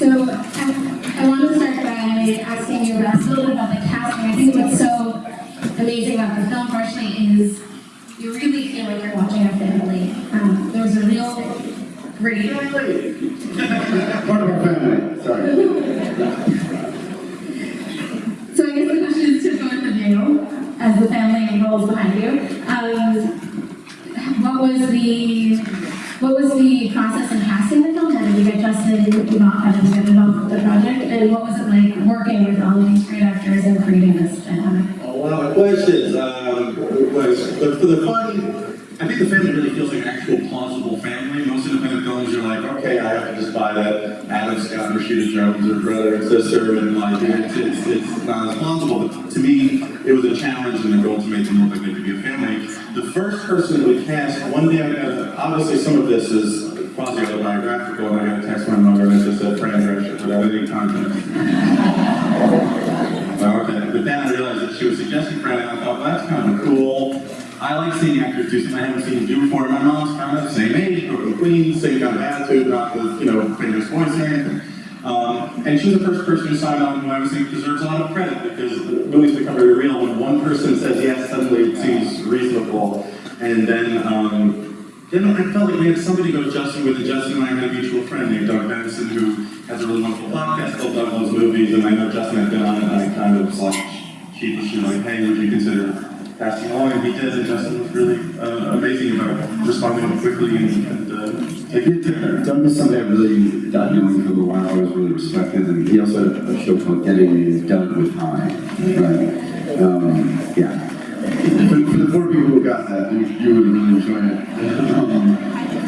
So I, I want to start by asking you about, a little bit about the casting. I think what's so amazing about the film, partially, is you really feel like you're watching a family. Um, there was a real great Part of our family, sorry. So I guess the question is to both of you, as the family rolls behind you. Um, what was the what was the process in casting the film? How did you get Justin involved? How did you get involved with the project? And what was it like working with all of these great actors and creating this dynamic? Lot of questions. Um, was, for the fun, I think the family really feels like an actual plausible family. Most independent films, you're like, okay, I have to just buy that Adam Scott and Rashida Jones are brother and sister, and like, it's, it's, it's not as plausible. But to me, it was a challenge and a goal to make them look like they could be a family. The first person we cast, one day obviously some of this is quasi-autobiographical, and I got a text from my mother and it just said Fran without any context. Okay, but then I realized that she was suggesting Fred, and I thought, well, that's kind of cool. I like seeing actors do something I haven't seen do before. My mom's kind of the same age, grew up Queens, same kind of attitude, not the, you know, famous voice or anything. Um, and she was the first person who signed on who I was thinking deserves a lot of credit because the movies become very real when one person says yes, suddenly it seems reasonable. And then, um, then I felt like we had somebody go to Justin with, and Justin and I had a mutual friend named Doug Benson who has a really wonderful podcast called Doug Loves Movies, and I know Justin had been on it, and I kind of was like sheepishly like, hey, would you consider passing along? And he did, and Justin was really uh, amazing about responding quickly and, and uh, taking it to her. Doug was somebody I really got knowing for a while, I was really respected, and he also had a show called Getting Doug with High. Right? Um, yeah. The four people who got that, you, you would really enjoy it. Um,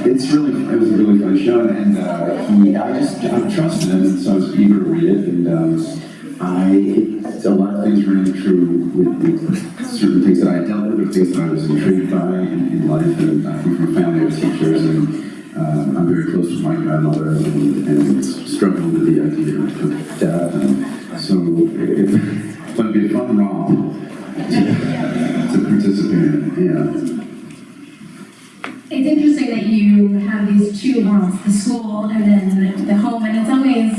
it's really, it was a really fun show, and uh, he, I just, I trusted him, and so I was eager to read it, and um, I, it, a lot of things ran true with, certain things that I dealt with, or things that I was intrigued by in, in life, and I come from family of teachers, and um, I'm very close with my grandmother, and, and struggled with the idea of death, and so it, it's going to be a fun romp to, to participate yeah. It's interesting that you have these two worlds, the school and then the home, and in some ways,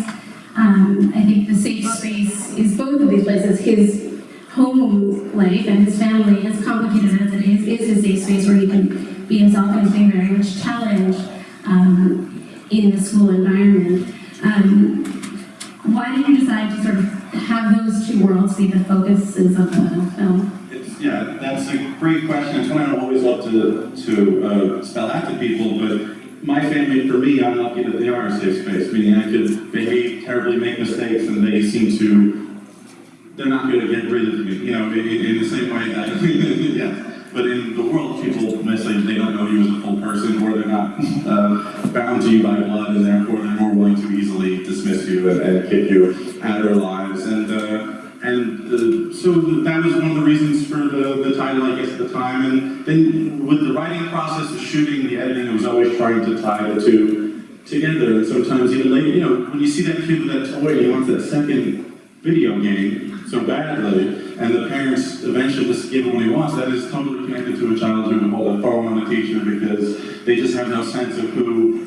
um, I think the safe space is both of these places. His home life and his family, as complicated as it is, is his safe space where he can be himself and being very much challenged um, in the school environment. Um, why did you decide to sort of have those two worlds be the focuses of the film? It's, yeah, that's a great question. It's one I always love to, to uh, spell out to people, but my family, for me, I'm lucky that they are a safe space, meaning I could behave terribly, make mistakes, and they seem to, they're not going to get rid of me, you know, in, in the same way that, yeah. But in the world, people necessarily, they don't know you as a full person, or they're not uh, bound to you by blood, and therefore they're more willing to easily dismiss you and, and kick you out of their lives. And uh, and uh, so that was one of the reasons for the, the title, I guess, at the time. And then with the writing process, the shooting, the editing, I was always trying to tie the two together. And sometimes even later, you know, when you see that kid with that toy, he wants that second video game so badly, and the parents eventually just give him what he wants, that is totally connected to a child who will a on the teacher because they just have no sense of who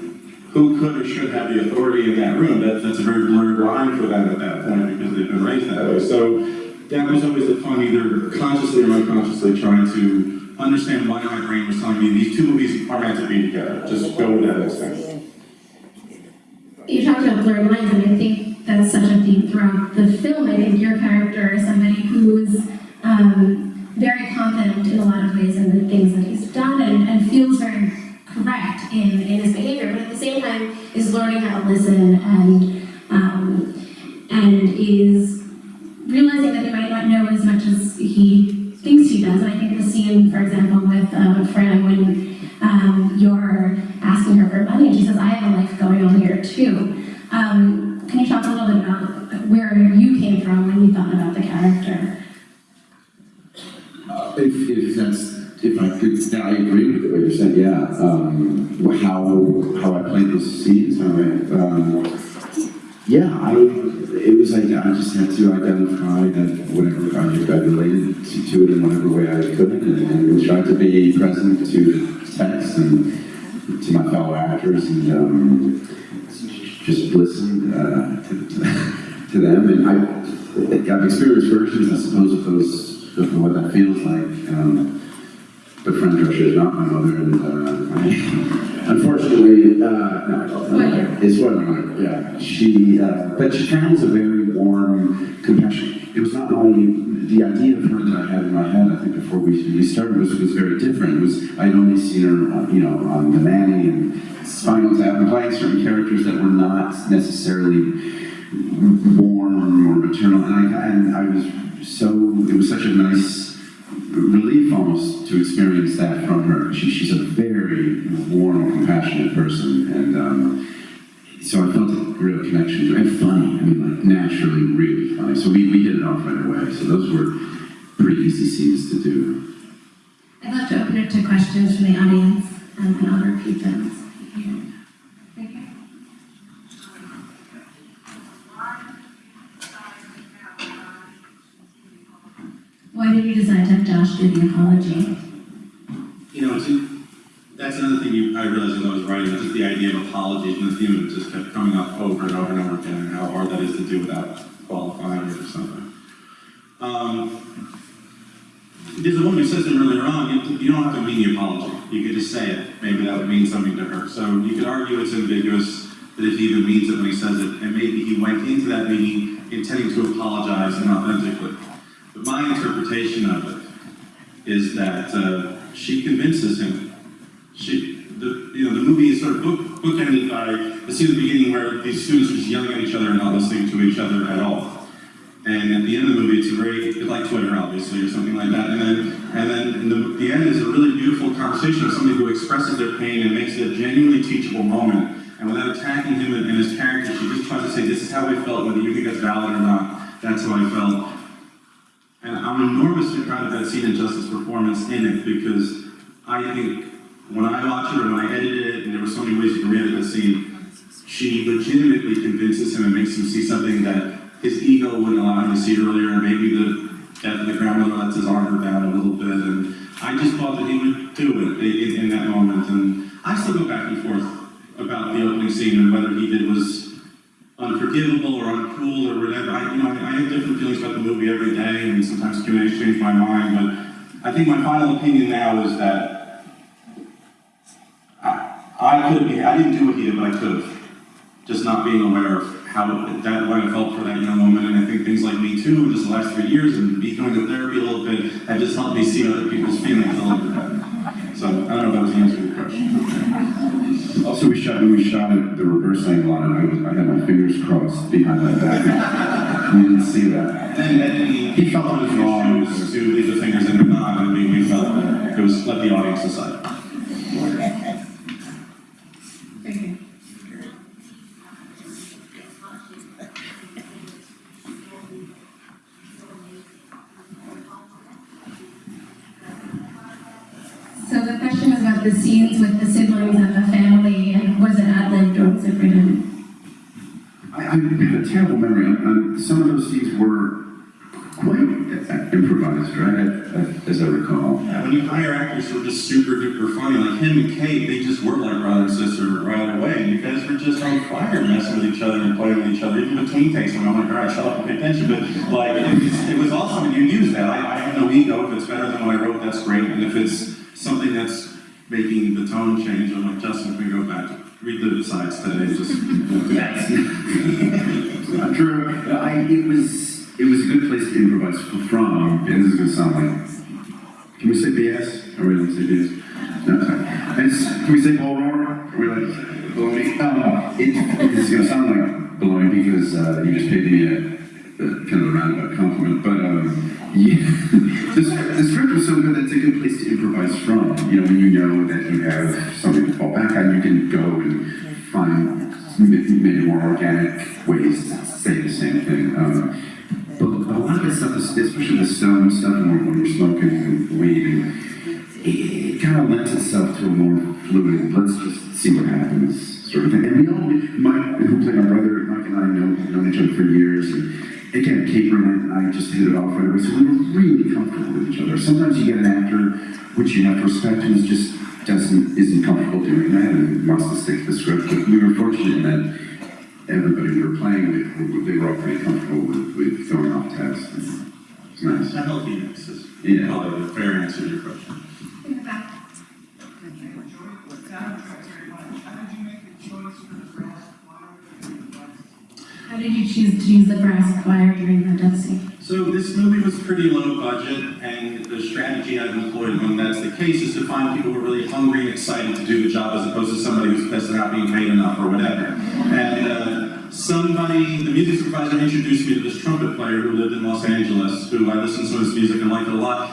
who could or should have the authority in that room. That, that's a very blurred line for them at that point because they've been raised that way. So that was always the fun, either consciously or unconsciously, trying to understand why my brain was telling me these two movies are meant to be together. Just go with that instinct. You talked about blurred lines, and I think that's such a theme throughout the film. I think your character is somebody who's um, very confident in a lot of ways in the things that he's done and, and feels very correct in, in his behavior, but at the same time is learning how to listen and um, and is realizing that he might not know as much as he thinks he does. And I think the scene, for example, with uh, Fran when um, you're asking her for money and she says, I have a life going on here too. Um, can you talk a little bit about where you came from when you thought about the character? Uh, if, if that's if I could, yeah, I agree with what you're saying. Yeah, um, how how I played those scenes. How I, um, yeah, I it was like I just had to identify that whatever project I related to, to, it in whatever way I could, and, and try to be present to the text and to my fellow actors and. Um, just listened, uh, to, to, to them, and I, I've experienced versions, I suppose, of those, of what that feels like, um, but Fran Drescher is not my mother, and, uh, I, unfortunately, uh, no, I don't know. It's what my yeah. She, uh, but she has a very warm compassion. It was not only the idea of her that I had in my head, I think before we, we started was, was very different. It was, I'd only seen her, you know, on The Nanny and Spinal Tap, and playing certain characters that were not necessarily warm or maternal, and I, and I was so, it was such a nice relief almost to experience that from her. She, she's a very warm compassionate person, and um, so I felt a real connection to and funny. I mean, like naturally really funny. So we, we hit it off right away. So those were pretty easy scenes to do. I'd love to open it to questions from the audience, um, and I'll repeat those. Thank you. Why did you apology? You know, that's another thing you, I realized as I was writing, just the idea of apologies and the theme it just kept coming up over and over and over again, and how hard that is to do without qualifying it or something. Um, there's a woman who says it earlier on, you, you don't have to mean the apology, you could just say it, maybe that would mean something to her. So you could argue it's ambiguous, that if he even means it when he says it, and maybe he went into that meeting intending to apologize inauthentically. But my interpretation of it is that uh, she convinces him. She, the, you know, the movie is sort of book, bookended by the scene at the beginning where these students are just yelling at each other and not listening to each other at all. And at the end of the movie, it's a very, like Twitter, obviously, or something like that. And then, and then in the, the end is a really beautiful conversation of somebody who expresses their pain and makes it a genuinely teachable moment. And without attacking him and, and his character, she just tries to say, this is how I felt, whether you think that's valid or not. That's how I felt. And I'm enormously proud of that scene and Justin's performance in it because I think when I watch it or when I edited it, and there were so many ways you can read that scene, she legitimately convinces him and makes him see something that his ego wouldn't allow him to see earlier, and maybe the death of the grandmother lets his armor down a little bit, and I just thought that he would do it in, in that moment, and I still go back and forth about the opening scene and whether he did was unforgivable or uncool or whatever. I, you know, I have different feelings about the movie every day, and sometimes change my mind. But I think my final opinion now is that I, I could be, I didn't do what he did, but I could have. Just not being aware of how that what I felt for that young woman, and I think things like Me Too, just the last three years, and me going to therapy a little bit, have just helped me see other people's feelings a little bit better. So I don't know if that was the answer to your question. Also, we shot we shot it the reverse angle on it. I, had my fingers crossed behind my back. we didn't see that. And, and he, felt it was wrong to leave the fingers in the not, and we, we felt it was let the audience decide. Thank you. So the question was about the scenes with the siblings and the family, and was it ad-libbed or was it written? I, I have a terrible memory. Um, some of those scenes were quite improvised, right? I- I- As I recall. Yeah, when you hire actors who are just super duper funny, like him and Kate, they just were like brother and sister right away. And you guys were just on fire messing with each other and playing with each other, even between takes. And I'm like, all right, shut up and pay attention. But like, it was, it was awesome, and you used that. I, I have no ego. If it's better than what I wrote, that's great. And if it's something that's making the tone change, I'm like, Justin, can we go back? Read the sides today, just do that. I'm Drew, I, it was, it was a good place to improvise from, and this is gonna sound like, can we say BS? Are we allowed to say BS? No, sorry. It's, can we say bull roar? Are we like, baloney? Um, it, this is gonna sound like baloney because, uh, you just paid me a kind of a roundabout compliment, but, um, yeah, the, the script was so good that it's a good place to improvise from. You know, when you know that you have something to fall back on, you can go and find maybe more organic ways to say the same thing. Um, but a lot of the stuff, is- especially the stone stuff, when when you're smoking weed, and it, it a of lends itself to a more fluid, let's just see what happens sort of thing. And we all, Mike, who played my brother, Mike and I know, known each other for years. And again, Kate Berlin and I just hit it off right away. So we were really comfortable with each other. Sometimes you get an actor, which you have to respect, who's just doesn't, isn't comfortable doing that and wants to stick to the script. But we were fortunate in that everybody we were playing with, they were all pretty comfortable with, with throwing off tests. It's nice. A healthy mix is Yeah. probably a fair answer to your question. In the back. How did you choose to use the brass choir during the scene? So this movie was pretty low budget, and the strategy I've employed when that's the case is to find people who are really hungry and excited to do the job as opposed to somebody who's pissed not being paid enough or whatever. And uh, somebody, the music supervisor introduced me to this trumpet player who lived in Los Angeles, who I listened to his music and liked a lot.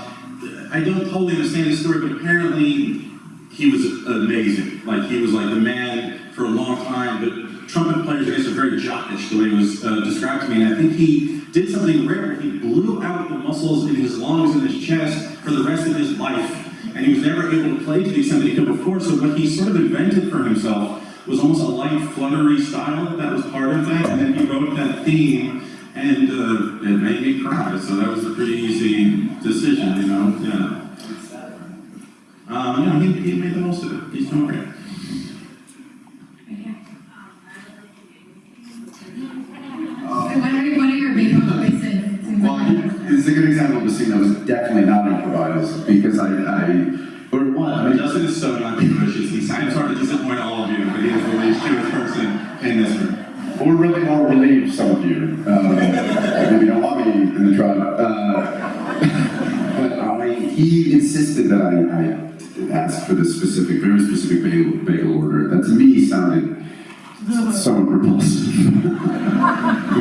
I don't totally understand his story, but apparently he was amazing. Like he was like the man for a long time, but trumpet players, guess, are very jockish, the way it was uh, described to me. And I think he did something rare. He blew out the muscles in his lungs and his chest for the rest of his life. And he was never able to play to the extent that he could before. So what he sort of invented for himself was almost a light, fluttery style that was part of that. And then he wrote that theme, and uh, it made me cry. So that was a pretty easy decision, you know? Yeah. Um, yeah, he, he made the most of it. He's doing great. It's a good example of a scene that was definitely not improvised because I, I, or what? I mean, Justin is so not Jewish. He's, I'm sorry to disappoint all of you, but he is the least Jewish person in this room. We're really more relieved, some of you. Uh, maybe don't want me in the tribe. Uh, but I, he insisted that I, I ask for this specific, very specific bagel, bagel order. That to me sounded somewhat repulsive.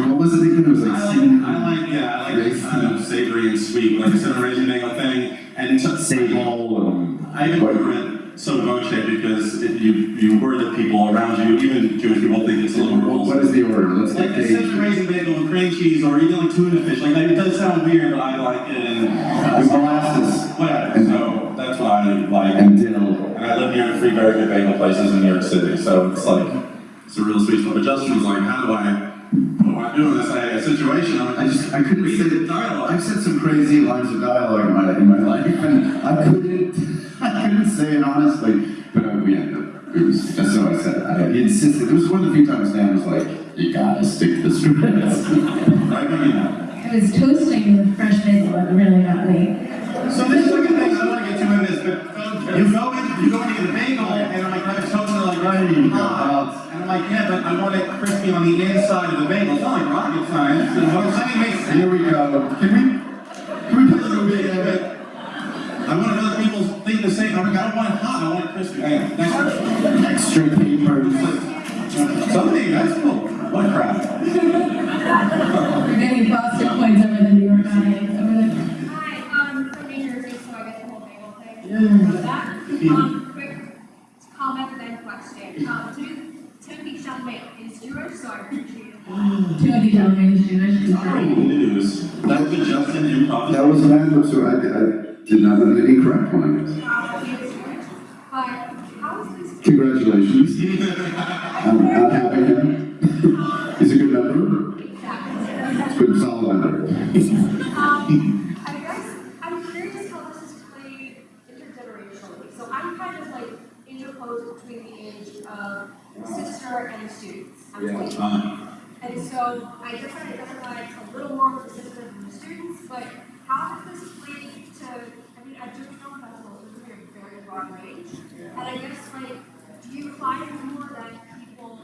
what was it again? It was I like, like, I like, yeah, I like kind of savory and sweet, like I said, a raisin bagel thing. And to, sable and. I even it so voce because it, you, you worry that people around you, even Jewish people, think it's a little What, what repulsive. is the order? Let's Like get Dave. raisin bagel with cream cheese, or even like tuna fish. Like it does sound weird, but I like it, and molasses whatever. And, So that's what I like. and dill. And I live near three very good bagel places in New York City, so it's like, it's a real sweet spot. But Justin was like, how do I, what do I do in this uh, situation? I'm I just, I couldn't read say the dialogue. I've said some crazy lines of dialogue in my, in my life, and I couldn't, I couldn't say it honestly, but uh, we ended up, it was, that's what I said. I he insisted, it was one of the few times Dan was like, you gotta stick to the script. Right, but, you know. It was toasting with fresh basil that really got me. So this is like a thing, I don't want to get too into this, but you go in, you go into the bagel, and I'm like, I'm totally like, Right, you go. hot. And I'm like, yeah, but I want it crispy on the inside of the bagel. It's not like rocket science. And what I'm saying makes sense. Here we go. Can we, can we play a little bit of it? I want other people think the same. I'm like, I don't want it hot, I want it crispy. Anyway, thanks. Extra paper. Somebody, that's cool. What crap. We're getting Boston points over the New York audience over there. Hi, um, from New Jersey, so I get the whole bagel thing. For that, um, quick comment then question. Um, Tim- Jewish. Timothy Chalamet is Jewish. Great. news. That was a Justin improv. That was an ad, so I, I did not, an incorrect one. He is Jewish, but how is this? Congratulations. I'm, I'm happy him. He's a good number. Exactly. Good, solid number. Um, I guess, I'm curious how this is played intergenerationally. So I'm kind of like interposed between the age of sister and students. I'm 20. Uh, And so I guess I identify a little more with the system than the students, but how does this play to, I mean, at Jewish Film Festival, it's really a very broad range. And I guess like, do you find more that people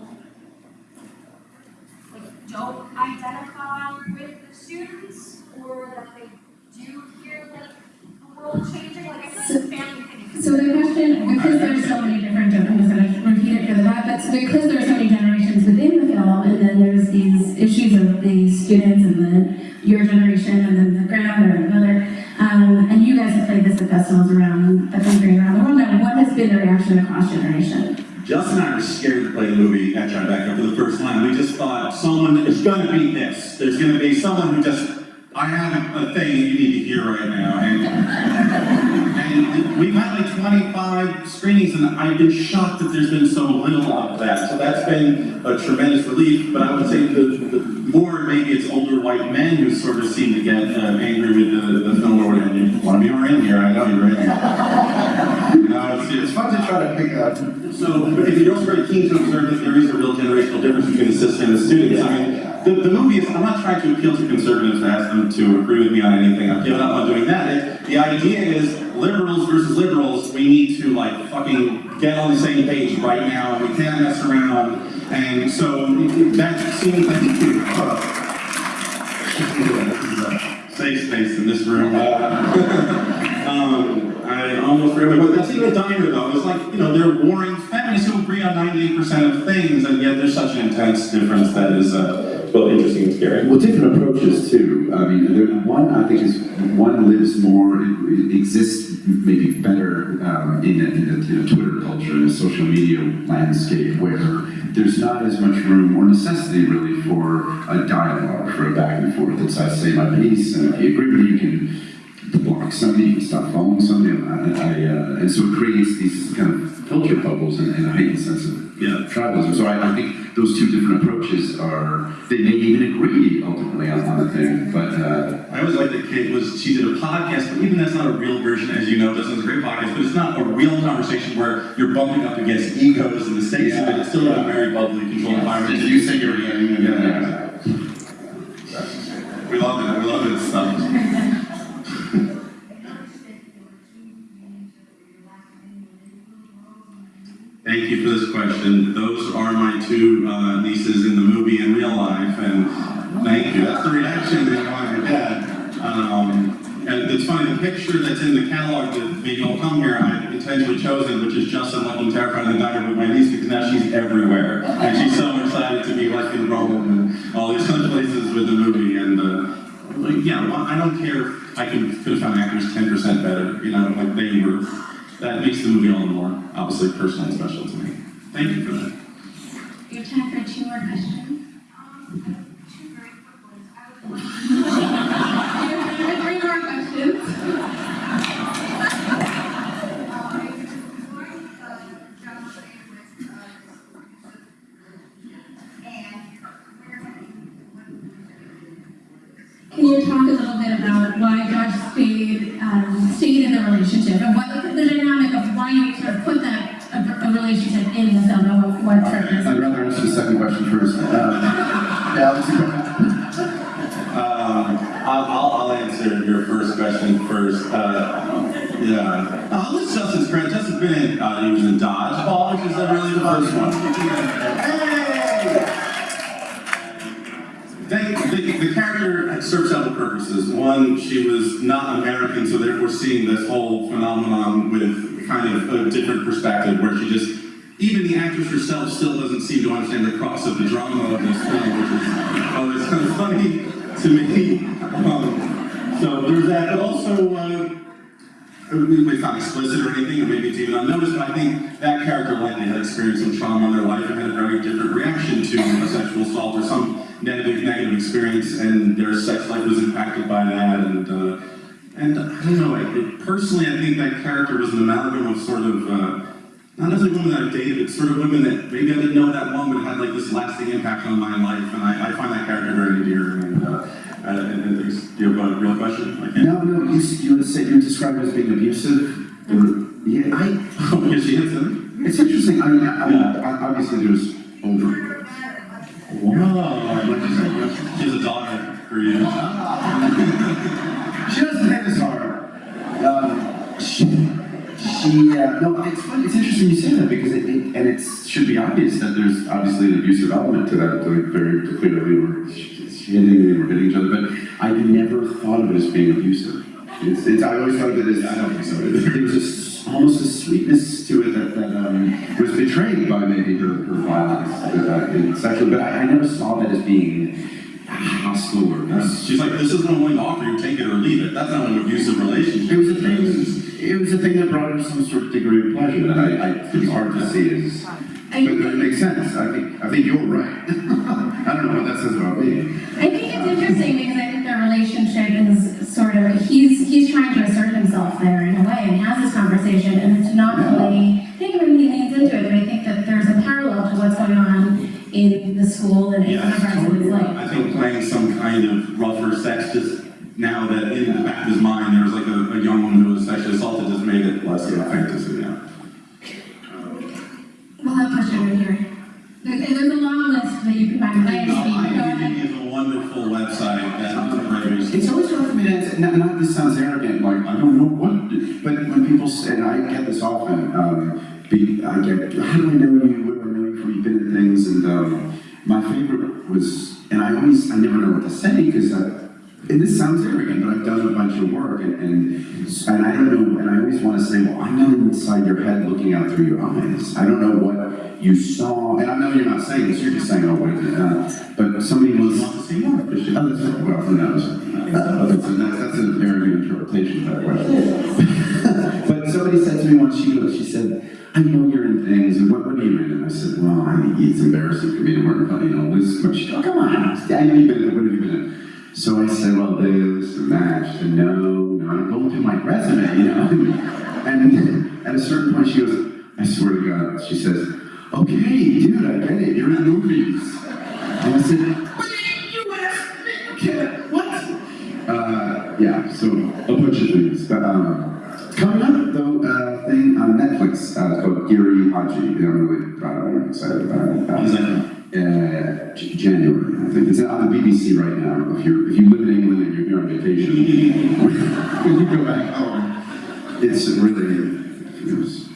like don't identify with the students or that they do hear like the world changing? Like I feel like the family thing. So the question, it for the back, but so because many generations within the film, and then there's these issues of the students, and then your generation, and then the grandmother, and another, um, and you guys have played this at festivals around the country, and around the world, what has been the reaction across generation? Justin and I were scared to play the movie at Tribeca for the first time. We just thought someone is going to be this. There's going to be someone who just I have a thing you need to hear right now, and, and we've had like 25 screenings, and I've been shocked that there's been so little of that. So that's been a tremendous relief. But I would say the, the more maybe it's older white men who sort of seem to get uh, angry with the, the film or whatever. You want to be in here? I know you're in here. It's, fun to try to pick up. so, but you're also very keen to observe that there is a real generational difference between the system and the students. I mean, the, the movie is, I'm not trying to appeal to conservatives to ask them to agree with me on anything. I've given up on doing that. It- the idea is liberals versus liberals, we need to like fucking get on the same page right now, we can't mess around. And so that seems, like uh, safe space in this room. Um, I almost forgot, but that's even diner though. It's like, you know, they're warring feminists who agree on 98% of things, and yet there's such an intense difference that is, uh, both interesting scary. Well, different approaches too. I mean, there, one I think is one lives more, exists maybe better um, in, a, in, a, in a Twitter culture, in a social media landscape where there's not as much room or necessity really for a dialogue, for a back and forth. It's I say my piece, and if you agree with you can block somebody, you stop following somebody, and, I, I, uh, and so it creates these kind of filter bubbles and, and a heightened sense of Yeah. tribalism. So I, I think those two different approaches are, they may even agree ultimately on, on a thing, but uh, I always liked that Kate was, she did a podcast, but even that's not a real version, as you know, Justin's a great podcast, but it's not a real conversation where you're bumping up against egos and the stakes of it. It's still a very bubbly, controlled environment. you say you're Yeah. We love it, we love it stuff. Thank you for this question. Those are my two uh, nieces in the movie in real life, and thank you. That's the reaction that to get. Um, and it's funny, the picture that's in the catalog that made you all come here, I intentionally chose chosen, which is Justin looking terrified in the diner with my niece, because now she's everywhere. And she's so excited to be like in Rome and all these other places with the movie. And uh, like, yeah, well, I don't care. if I could, could have found actors 10% better, you know, like they were. That makes the movie all the more obviously personal and special to me. Thank you for that. We have time for two more questions. Two very quick ones. I We have three more questions. Can you talk a little bit about why Josh stayed, um, stayed in the relationship and what I'd rather answer the second question first. Um, yeah, let's see. Um, I'll, I'll, I'll answer your first question first. Uh, yeah. Uh, let's Justin's credit. Justin's been in, uh, he was in Dodgeball, which is uh, really the first one. Hey! They, the, the character serves several purposes. One, she was not American, so therefore seeing this whole phenomenon with kind of a different perspective, where she just, even the actress herself still doesn't seem to understand the cross of the drama of this film, which is always kind of funny to me. Um, so there's that, but also, uh, it's not explicit or anything, or maybe it's even unnoticed, but I think that character likely had experienced some trauma in their life and had a very different reaction to a sexual assault or some negative, negative experience, and their sex life was impacted by that, and, uh, and I don't know, I, it- personally, I think that character was an amalgam of sort of, uh, not necessarily women that I've dated, but sort of women that maybe I didn't know at that but had like this lasting impact on my life, and I, I find that character very endearing, and, uh, uh, and, and things, do you have a real question? I can't- No, no, you, you would say, you described it as being abusive? Yeah, I, Oh, because she hits him? it's interesting, I mean, I, mean, obviously there's over. Wow. She has a daughter for you. She doesn't hit as hard. Um, she, she uh, no, it's funny, it's interesting you say that because it, it and it should be obvious that there's obviously an abusive element to that, like very clearly, she hitting me, we're hitting each other, but I never thought of it as being abusive. It's, it's, I always thought of it as, I don't think so there was a almost a sweetness to it that, that um, was betrayed by maybe her, her violence uh, sexual, but I, I never saw that as being hostile or. She's like, this is what I'm willing to offer you, take it or leave it. That's not an abusive relationship. It was a thing. It was a thing that brought him some sort of degree of pleasure that I, I it's hard to see as. I I But but it makes sense, I think, I think you're right. I don't know what that says about me. I think it's interesting because I think their relationship is sort of, he's, he's trying to assert himself there in a way and has this conversation and it's not really, I think when he leans into it, but I think that there's a parallel to what's going on in the school and in Yeah, other parts of his life. I think playing some kind of rougher sex just now that in the back of his mind just made it less of a fantasy. Yeah. We'll have a question right here. There's, there's a long list that you can find, but I No, understand. Go ahead. IMDb is a wonderful website that. It's always hard for me to answer, not, not this sounds arrogant, like, I don't know what, but when people say, and I get this often, um, be, I get, how do I know you, where do I know you from, you've been in things, and, um, my favorite was, and I always, I never know what to say, because I, and this sounds arrogant, but I've done a bunch of work, and, and, and I don't know, and I always want to say, well, I'm not inside your head looking out through your eyes. I don't know what you saw, and I know you're not saying this, you're just saying, oh, wait, uh, but somebody was, want to see more? Christian? Oh, that's, well, who knows? Uh, that's, that's, an arrogant interpretation of that question. but somebody said to me once, she she said, I know you're in things, and what, what are you in? And I said, well, I, it's embarrassing for me to work on, you know, this, but she, oh, come on, I know you've been in it, what have you been in? So I said, well, this and she said, no, no, I'm going through my resume, you know? and at a certain point, she goes, I swear to God, she says, okay, dude, I get it, you're in movies. And I said, you asked what? Uh, yeah, so a bunch of things. But, um, coming up, though, uh, thing on Netflix uh, called Giri Haji. I'm really proud of it. I'm excited about it. That Uh, January, I think. It's on the BBC right now. If you if you live in England and you're here on vacation, you go back home, it's really. It was,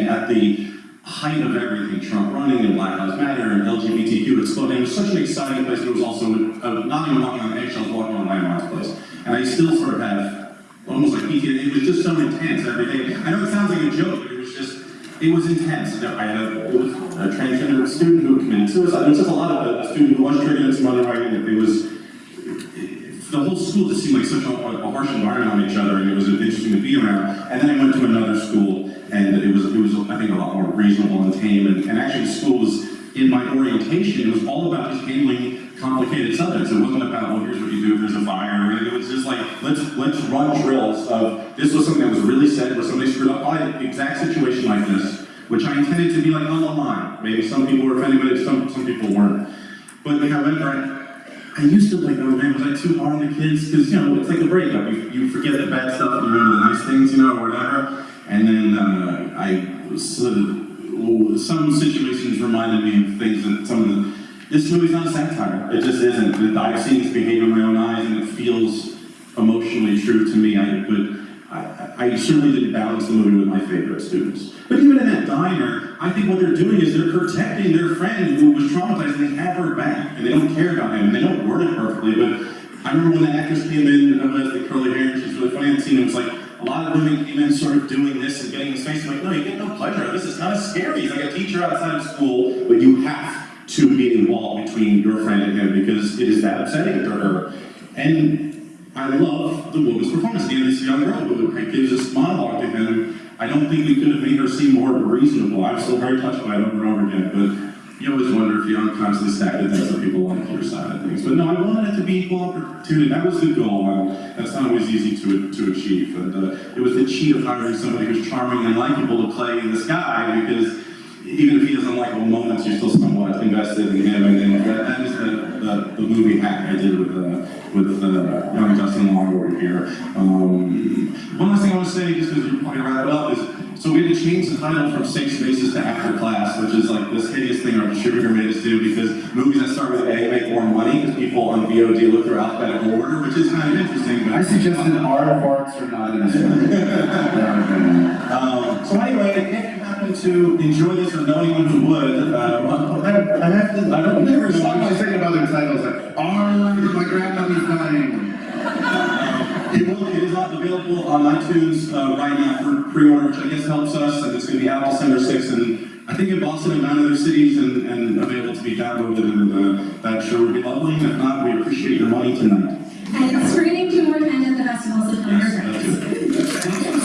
and at the height of everything, Trump running and Black Lives Matter and LGBTQ exploding, it was such an exciting place, it was also uh, not even walking on eggshells, walking on my landmines place. And I still sort of have almost like PTSD, it was just so intense every day. I know it sounds like a joke, but it was just, it was intense. I had a, a transgender student who committed suicide. There was just a lot of a student who was triggered into some other writing. It was, the whole school just seemed like such a, a harsh environment on each other, and it was interesting to be around. And then I went to another school, and it was, it was, I think, a lot more reasonable and tame. And, and actually, the school was, in my orientation, it was all about handling complicated subjects. It wasn't about, well, here's what you do if there's a fire. It was just like, let's let's run drills of this was something that was really said, where somebody screwed up by the exact situation like this, which I intended to be like on the line. Maybe some people were offended, but some some people weren't. But however, I, I used to like, oh man, was I too hard on the kids? Because you know, it's like a breakup. You, you forget the bad stuff, you remember the nice things, you know, or whatever. And then uh, I sort of some situations reminded me of things that some of the. This movie's not a satire. It just isn't. I've seen this behavior in my own eyes, and it feels emotionally true to me. I, but I, I certainly didn't balance the movie with my favorite students. But even in that diner, I think what they're doing is they're protecting their friend who was traumatized, and they have her back, and they don't care about him. and They don't word it perfectly, but I remember when the actress came in, uh, with the curly hair, and she's really funny the scene, it was like, a lot of women came in sort of doing this and getting in his face. I'm like, no, you get no pleasure. out of This It's kind of scary. He's like a teacher outside of school, but you have to be wall between your friend and him because it is that upsetting to her. And I love the woman's performance. Again, this young girl who gives this monologue to him. I don't think we could have made her seem more reasonable. I'm still very touched by it over and over again, but you always wonder if you unconsciously stack it that people like your side of things. But no, I wanted it to be equal opportunity. That was the goal, and that's not always easy to, to achieve. And uh, it was the cheat of hiring somebody who's charming and likable to play in this guy because even if he doesn't like all moments, you're still somewhat invested in him. And, and that, that is the, the, the movie hack I did with uh, with uh, young Justin Long here. Um, one last thing I want to say, just because you're probably wrap it up, is So we had to change the title from Safe Spaces to After Class, which is like this hideous thing our distributor made us do because movies that start with A make more money because people on VOD look through alphabetical order, which is kind of interesting. I But suggested our farts are not in this um, so anyway, if you happen to enjoy this or know anyone who would, uh, I, I have to. I don't never First know. time I was thinking about other titles, like, my grandmother's dying. It will, it is not available on iTunes uh, right now for pre-order, which I guess helps us, and it's going to be out December 6th, and I think in Boston and nine other cities, and, and available to be downloaded, and uh, that sure would be lovely, and if not, we appreciate your money tonight. And screening two more times at the festival, so tell your